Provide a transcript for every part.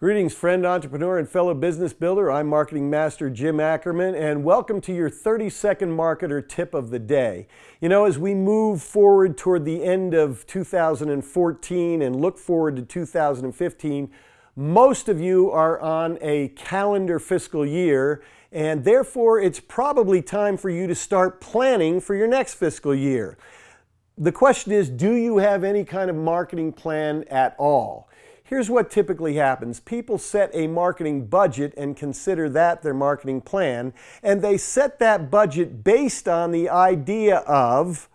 Greetings, friend, entrepreneur, and fellow business builder. I'm marketing master Jim Ackerman, and welcome to your 30 second marketer tip of the day. You know, as we move forward toward the end of 2014 and look forward to 2015, most of you are on a calendar fiscal year, and therefore it's probably time for you to start planning for your next fiscal year. The question is, do you have any kind of marketing plan at all? Here's what typically happens. People set a marketing budget and consider that their marketing plan, and they set that budget based on the idea of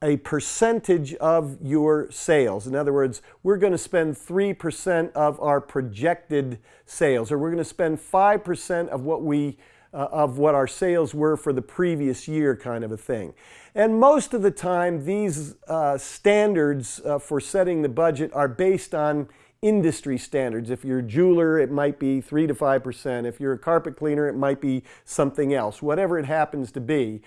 a percentage of your sales. In other words, we're going to spend 3% of our projected sales, or we're going to spend 5% of what we uh, of what our sales were for the previous year kind of a thing. And most of the time, these uh, standards uh, for setting the budget are based on industry standards. If you're a jeweler, it might be 3 to 5%. If you're a carpet cleaner, it might be something else, whatever it happens to be.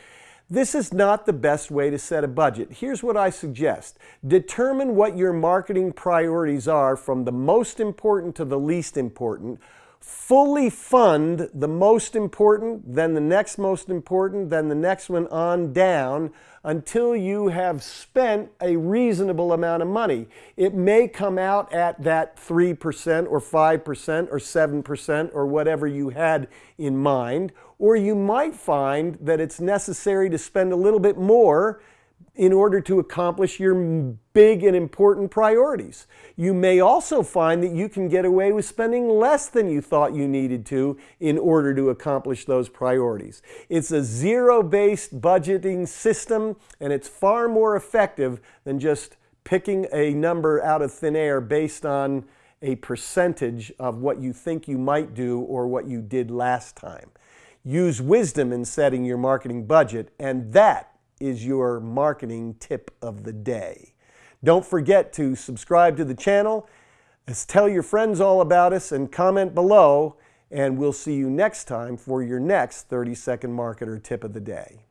This is not the best way to set a budget. Here's what I suggest. Determine what your marketing priorities are from the most important to the least important fully fund the most important, then the next most important, then the next one on down until you have spent a reasonable amount of money. It may come out at that 3% or 5% or 7% or whatever you had in mind, or you might find that it's necessary to spend a little bit more in order to accomplish your big and important priorities. You may also find that you can get away with spending less than you thought you needed to in order to accomplish those priorities. It's a zero-based budgeting system and it's far more effective than just picking a number out of thin air based on a percentage of what you think you might do or what you did last time. Use wisdom in setting your marketing budget and that is your marketing tip of the day. Don't forget to subscribe to the channel, tell your friends all about us, and comment below, and we'll see you next time for your next 30 second marketer tip of the day.